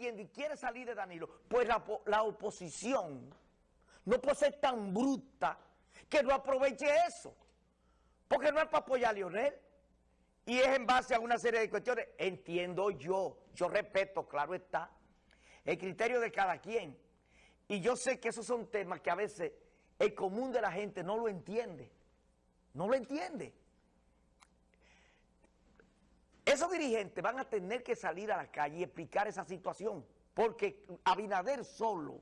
y quiere salir de Danilo, pues la, la oposición no puede ser tan bruta que no aproveche eso. Porque no es para apoyar a Lionel. Y es en base a una serie de cuestiones. Entiendo yo, yo respeto, claro está, el criterio de cada quien. Y yo sé que esos son temas que a veces el común de la gente no lo entiende. No lo entiende. Esos dirigentes van a tener que salir a la calle y explicar esa situación, porque Abinader solo,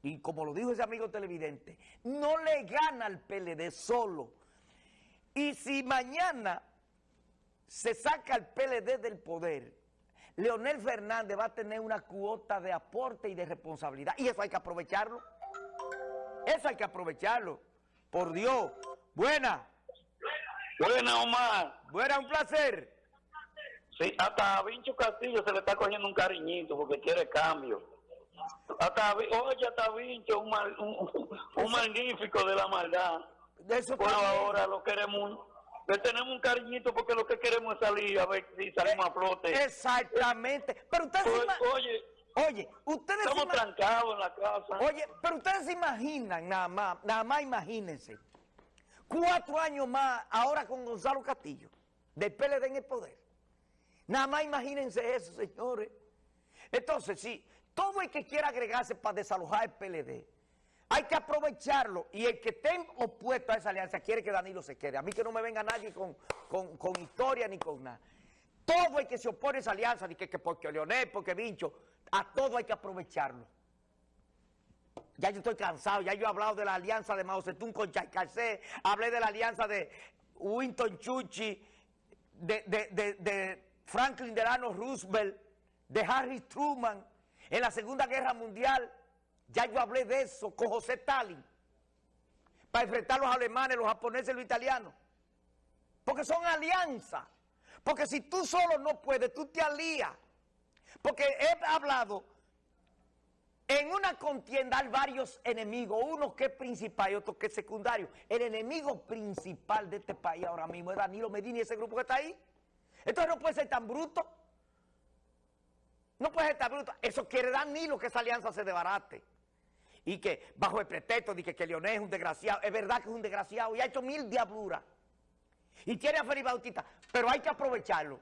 y como lo dijo ese amigo televidente, no le gana al PLD solo. Y si mañana se saca el PLD del poder, Leonel Fernández va a tener una cuota de aporte y de responsabilidad, y eso hay que aprovecharlo. Eso hay que aprovecharlo. Por Dios. Buena. Buena, Omar. Buena, un placer. Sí, hasta a Vincho Castillo se le está cogiendo un cariñito porque quiere cambio. Hasta, oye, hasta Vincho, un, un, magnífico de la maldad. De eso Pero ahora lo queremos, le tenemos un cariñito porque lo que queremos es salir a ver si salimos a flote. Exactamente. Pero usted pues, oye, oye, ustedes estamos trancados en la casa. Oye, pero ustedes se imaginan, nada más, nada más imagínense, cuatro años más ahora con Gonzalo Castillo, del PLD en el poder. Nada más imagínense eso, señores. Entonces, si todo el que quiera agregarse para desalojar el PLD, hay que aprovecharlo. Y el que esté opuesto a esa alianza quiere que Danilo se quede. A mí que no me venga nadie con, historia ni con nada. Todo el que se opone a esa alianza, que, que porque Leonel, porque Vincho, a todo hay que aprovecharlo. Ya yo estoy cansado, ya yo he hablado de la alianza de Mao Zedong con Chaycalcé, hablé de la alianza de Winston Chuchi, de, de Franklin Delano Roosevelt, de Harry Truman, en la Segunda Guerra Mundial, ya yo hablé de eso con José Stalin, para enfrentar a los alemanes, los japoneses los italianos. Porque son alianzas. Porque si tú solo no puedes, tú te alías. Porque he hablado, en una contienda hay varios enemigos, uno que es principal y otro que es secundario. El enemigo principal de este país ahora mismo es Danilo Medina y ese grupo que está ahí. Entonces no puede ser tan bruto. No puede ser tan bruto. Eso quiere dar ni lo que esa alianza se debarate. Y que bajo el pretexto de que, que Leonel es un desgraciado, es verdad que es un desgraciado y ha hecho mil diabluras. Y quiere a Felipe Bautista, pero hay que aprovecharlo.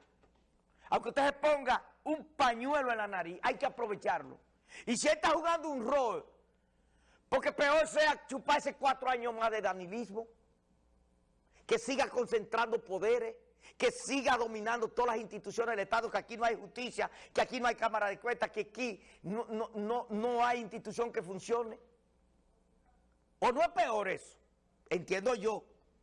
Aunque usted se ponga un pañuelo en la nariz, hay que aprovecharlo. Y si está jugando un rol, porque peor sea chuparse cuatro años más de danilismo, que siga concentrando poderes, que siga dominando todas las instituciones del Estado, que aquí no hay justicia, que aquí no hay Cámara de Cuentas, que aquí no, no, no, hay institución que funcione. ¿O no es peor eso? Entiendo yo.